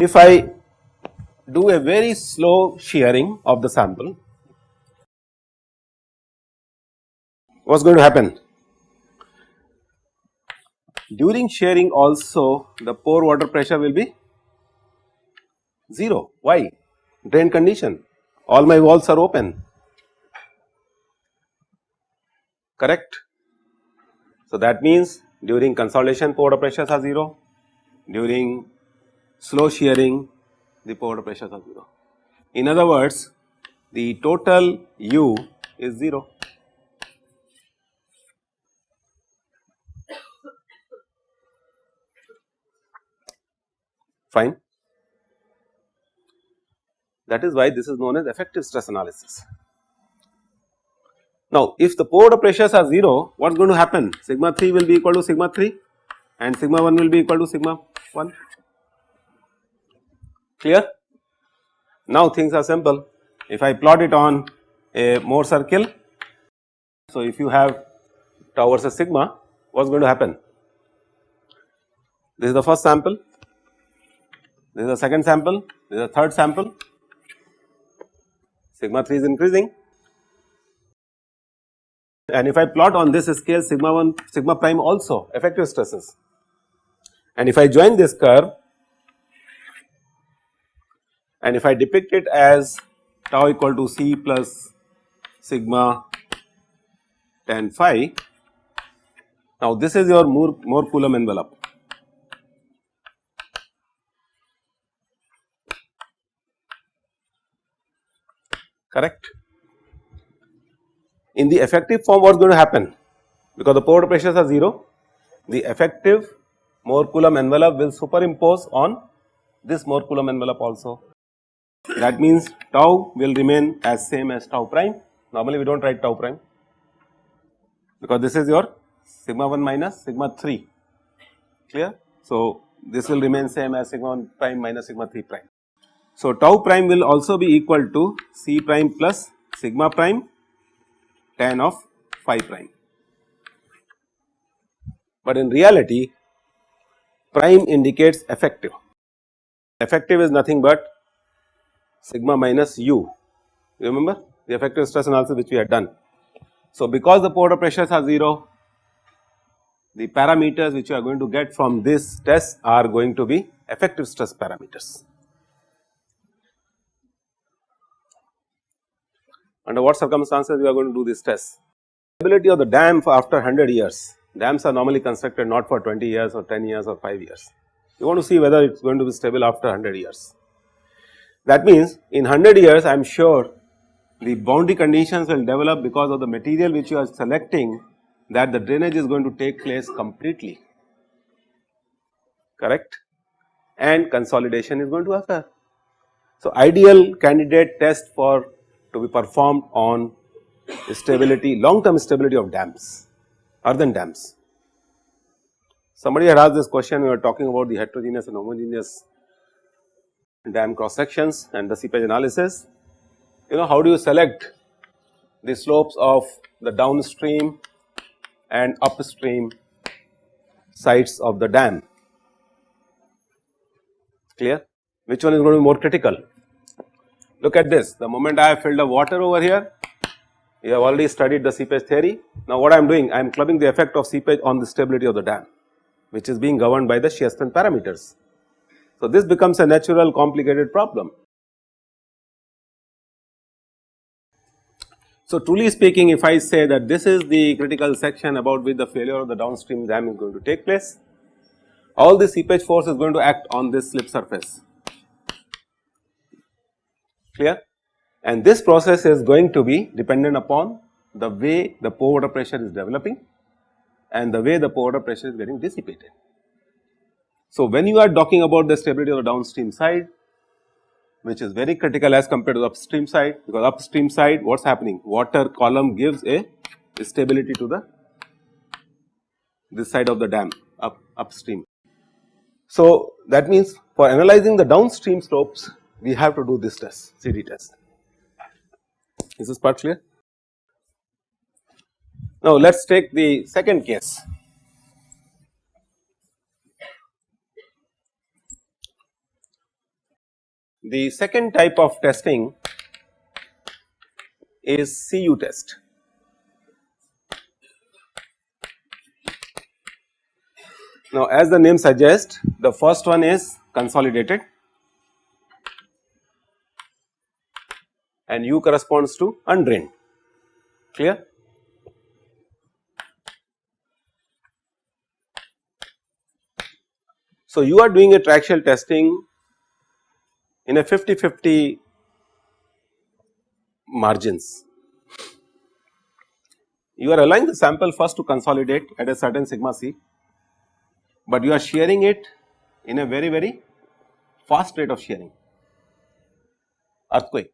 If I do a very slow shearing of the sample, what is going to happen? During shearing also the pore water pressure will be 0. Why? Drain condition, all my walls are open, correct. So, that means during consolidation pore water pressures are 0, during slow shearing the pore water pressures are 0. In other words, the total U is 0. Fine. That is why this is known as effective stress analysis. Now, if the pore pressures are 0, what is going to happen? Sigma 3 will be equal to sigma 3 and sigma 1 will be equal to sigma 1 clear. Now things are simple if I plot it on a Mohr circle. So if you have tau versus sigma what is going to happen? This is the first sample, this is the second sample, this is the third sample, sigma 3 is increasing and if I plot on this scale sigma 1 sigma prime also effective stresses and if I join this curve and if I depict it as tau equal to C plus sigma tan phi. Now this is your Mohr, Mohr Coulomb envelope. Correct. In the effective form what is going to happen because the pore pressures are 0 the effective Mohr Coulomb envelope will superimpose on this Mohr Coulomb envelope also that means tau will remain as same as tau prime. Normally we do not write tau prime because this is your sigma 1 minus sigma 3 clear. So, this will remain same as sigma 1 prime minus sigma 3 prime. So, tau prime will also be equal to C prime plus sigma prime tan of phi prime. But in reality prime indicates effective, effective is nothing but sigma minus u remember the effective stress analysis which we had done. So, because the pore pressures are 0 the parameters which you are going to get from this test are going to be effective stress parameters. Under what circumstances we are going to do this test? Stability of the dam for after 100 years, dams are normally constructed not for 20 years or 10 years or 5 years. You want to see whether it is going to be stable after 100 years. That means in 100 years I am sure the boundary conditions will develop because of the material which you are selecting that the drainage is going to take place completely correct and consolidation is going to occur. So, ideal candidate test for to be performed on stability long term stability of dams earthen dams. Somebody had asked this question we were talking about the heterogeneous and homogeneous dam cross sections and the seepage analysis. You know how do you select the slopes of the downstream and upstream sides of the dam clear which one is going to be more critical. Look at this the moment I have filled the water over here you have already studied the seepage theory. Now what I am doing I am clubbing the effect of seepage on the stability of the dam which is being governed by the shear strength parameters. So, this becomes a natural complicated problem. So, truly speaking if I say that this is the critical section about which the failure of the downstream dam is going to take place, all the seepage force is going to act on this slip surface clear and this process is going to be dependent upon the way the pore water pressure is developing and the way the pore water pressure is getting dissipated. So, when you are talking about the stability of the downstream side which is very critical as compared to the upstream side because upstream side what is happening water column gives a stability to the this side of the dam up upstream. So, that means for analyzing the downstream slopes we have to do this test CD test. Is this part clear? Now let us take the second case. The second type of testing is CU test. Now as the name suggests the first one is consolidated and U corresponds to undrained clear. So you are doing a triaxial testing in a 50-50 margins. You are allowing the sample first to consolidate at a certain sigma c but you are shearing it in a very very fast rate of shearing earthquake.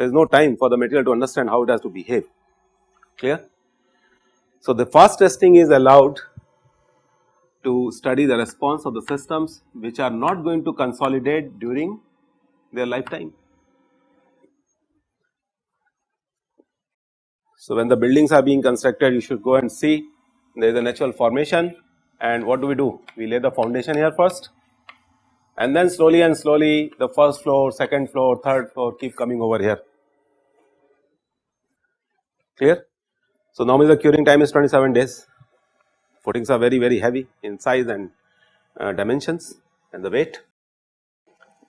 There is no time for the material to understand how it has to behave clear. So, the fast testing is allowed to study the response of the systems which are not going to consolidate during their lifetime. So, when the buildings are being constructed you should go and see there is a natural formation and what do we do? We lay the foundation here first and then slowly and slowly the first floor, second floor, third floor keep coming over here. Clear? So, normally the curing time is 27 days, footings are very very heavy in size and uh, dimensions and the weight.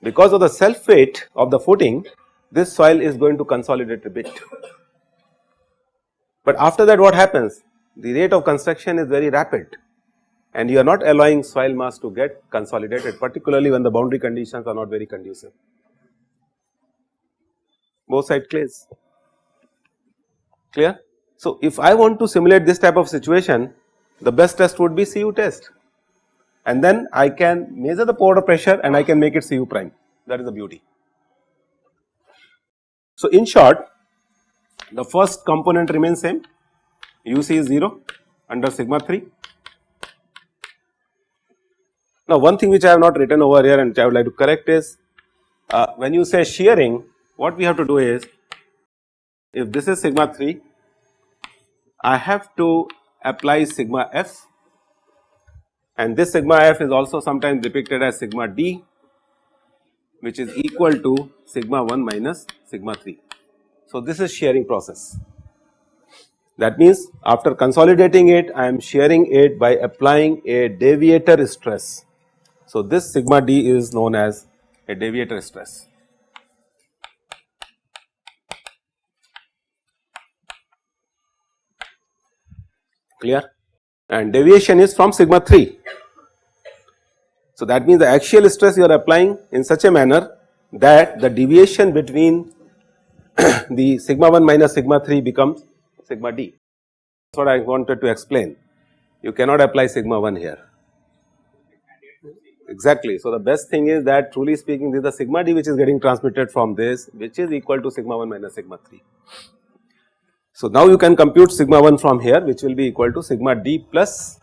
Because of the self weight of the footing this soil is going to consolidate a bit. But after that what happens? the rate of construction is very rapid and you are not allowing soil mass to get consolidated particularly when the boundary conditions are not very conducive. Both side clays clear. So, if I want to simulate this type of situation the best test would be CU test and then I can measure the powder pressure and I can make it CU prime that is the beauty. So, in short the first component remains same UC is 0 under sigma 3. Now, one thing which I have not written over here and which I would like to correct is uh, when you say shearing what we have to do is if this is sigma 3 I have to apply sigma f and this sigma f is also sometimes depicted as sigma d which is equal to sigma 1 minus sigma 3. So, this is shearing process. That means after consolidating it I am shearing it by applying a deviator stress. So, this sigma d is known as a deviator stress. Clear? And deviation is from sigma 3. So, that means the axial stress you are applying in such a manner that the deviation between the sigma 1 minus sigma 3 becomes sigma d. That is what I wanted to explain. You cannot apply sigma 1 here. Exactly. So, the best thing is that truly speaking this is the sigma d which is getting transmitted from this which is equal to sigma 1 minus sigma 3. So, now you can compute sigma 1 from here which will be equal to sigma d plus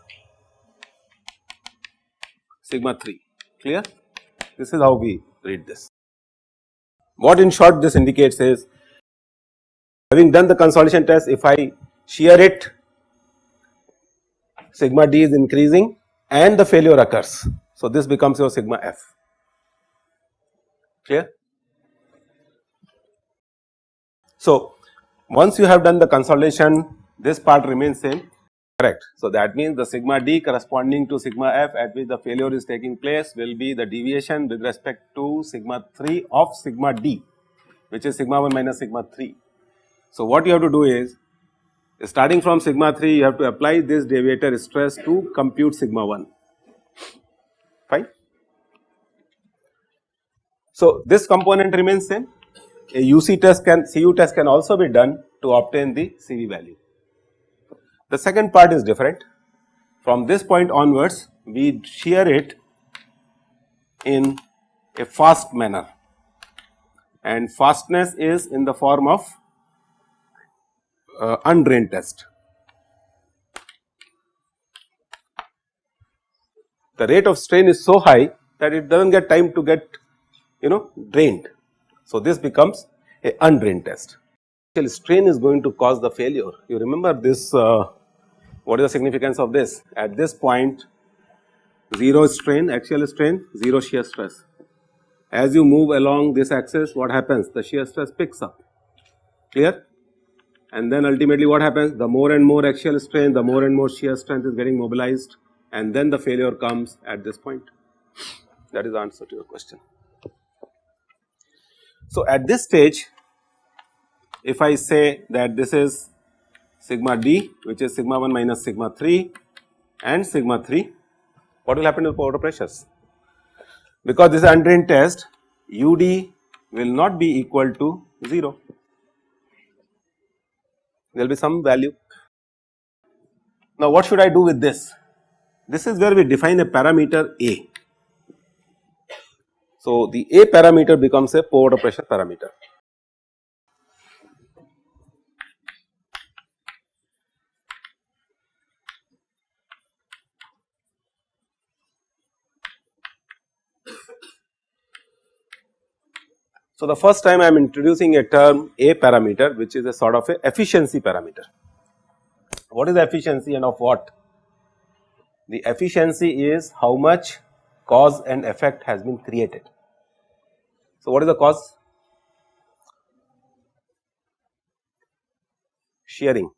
sigma 3 clear. This is how we read this. What in short this indicates is Having done the consolidation test, if I shear it, sigma d is increasing and the failure occurs. So, this becomes your sigma f, clear. So, once you have done the consolidation, this part remains same, correct. So, that means the sigma d corresponding to sigma f at which the failure is taking place will be the deviation with respect to sigma 3 of sigma d, which is sigma 1 minus sigma 3. So, what you have to do is starting from sigma 3 you have to apply this deviator stress to compute sigma 1 fine. So, this component remains same a UC test can CU test can also be done to obtain the CV value. The second part is different from this point onwards we shear it in a fast manner and fastness is in the form of uh, undrained test. the rate of strain is so high that it does not get time to get you know drained. So, this becomes a undrained test. Actually strain is going to cause the failure. You remember this uh, what is the significance of this? At this point 0 strain, axial strain, 0 shear stress. As you move along this axis what happens? The shear stress picks up, clear? And then ultimately what happens? The more and more axial strain, the more and more shear strength is getting mobilized and then the failure comes at this point. That is the answer to your question. So, at this stage if I say that this is sigma d which is sigma 1 minus sigma 3 and sigma 3, what will happen to the powder pressures? Because this is undrained test ud will not be equal to 0, there will be some value. Now, what should I do with this? This is where we define a parameter A. So, the A parameter becomes a pore water pressure parameter. So, the first time I am introducing a term A parameter which is a sort of a efficiency parameter. What is efficiency and of what? The efficiency is how much cause and effect has been created. So, what is the cause? Shearing,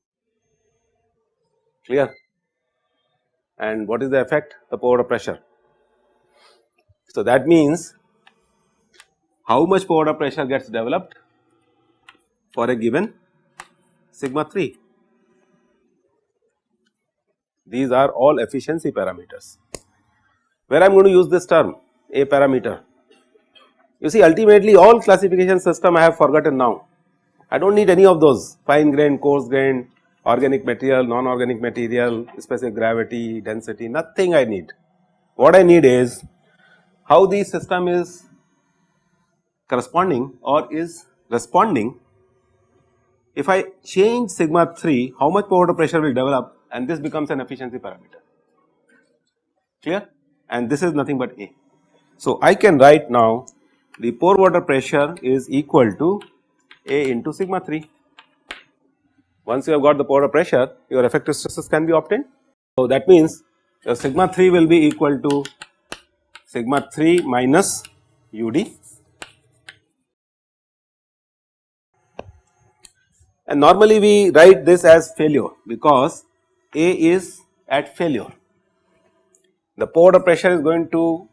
clear and what is the effect? The pore pressure. So, that means how much powder pressure gets developed for a given sigma 3. These are all efficiency parameters. Where I am going to use this term A parameter. You see ultimately all classification system I have forgotten now. I do not need any of those fine grain, coarse grain, organic material, non-organic material, specific gravity, density, nothing I need. What I need is how the system is corresponding or is responding if I change sigma 3 how much water pressure will develop and this becomes an efficiency parameter clear and this is nothing but A. So, I can write now the pore water pressure is equal to A into sigma 3. Once you have got the pore water pressure your effective stresses can be obtained. So, that means your sigma 3 will be equal to sigma 3 minus ud and normally we write this as failure because A is at failure. The pore pressure is going to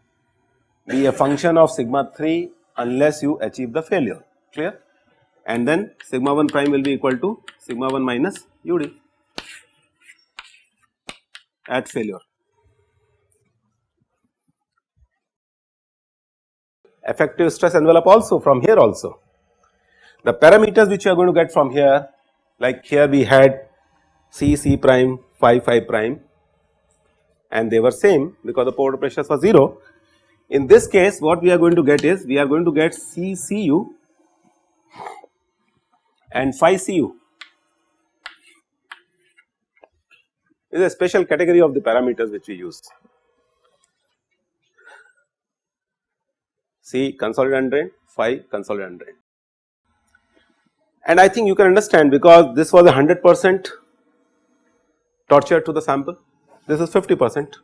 be a function of sigma 3 unless you achieve the failure clear and then sigma 1 prime will be equal to sigma 1 minus ud at failure. Effective stress envelope also from here also the parameters which you are going to get from here like here we had C, C prime, phi, phi prime and they were same because the pore pressures were 0. In this case what we are going to get is we are going to get CCU and phi Cu. Is a special category of the parameters which we use. C consolidated drain, phi consolidated drain and I think you can understand because this was a 100 percent torture to the sample, this is 50 percent.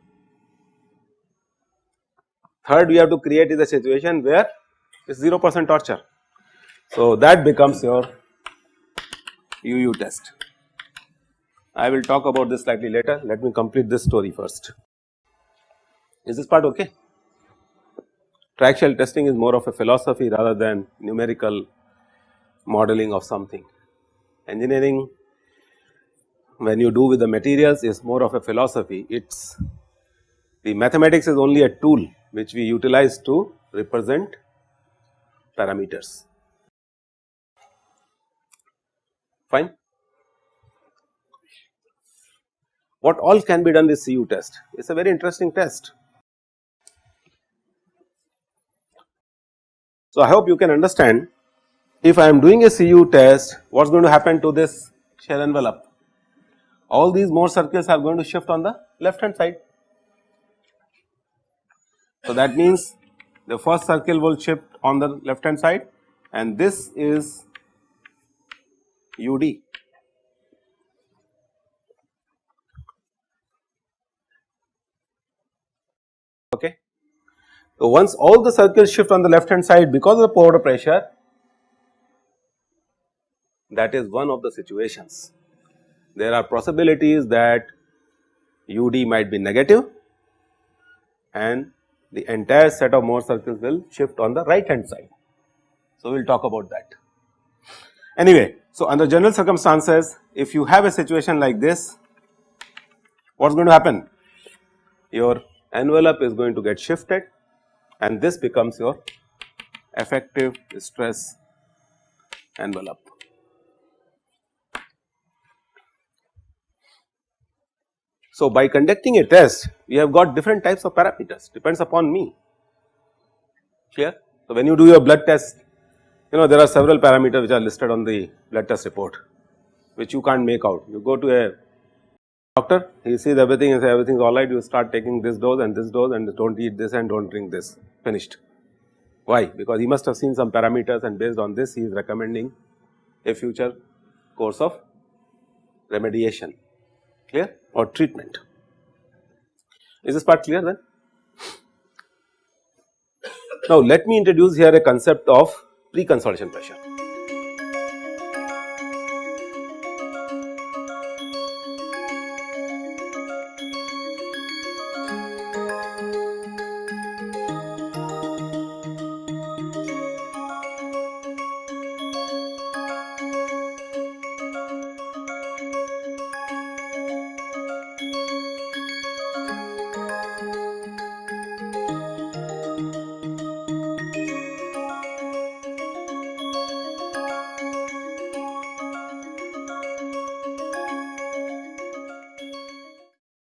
Third we have to create is a situation where it's 0 percent torture. So, that becomes your UU test. I will talk about this slightly later, let me complete this story first. Is this part okay? Triaxial testing is more of a philosophy rather than numerical modeling of something. Engineering when you do with the materials is more of a philosophy, it is the mathematics is only a tool which we utilize to represent parameters. Fine. What all can be done with CU test? It is a very interesting test. So, I hope you can understand if I am doing a CU test, what is going to happen to this shell envelope? All these Mohr circles are going to shift on the left hand side. So, that means the first circle will shift on the left hand side and this is UD. Okay. So, once all the circles shift on the left hand side because of the pore pressure that is one of the situations. There are possibilities that UD might be negative and the entire set of Mohr circles will shift on the right hand side. So, we will talk about that. Anyway, so under general circumstances if you have a situation like this what is going to happen? Your envelope is going to get shifted and this becomes your effective stress envelope. So, by conducting a test we have got different types of parameters depends upon me clear. So, when you do your blood test you know there are several parameters which are listed on the blood test report which you can't make out. You go to a doctor he sees everything and say everything is alright you start taking this dose and this dose and do not eat this and do not drink this finished. Why? Because he must have seen some parameters and based on this he is recommending a future course of remediation clear or treatment. Is this part clear then? Now let me introduce here a concept of pre-consolidation pressure.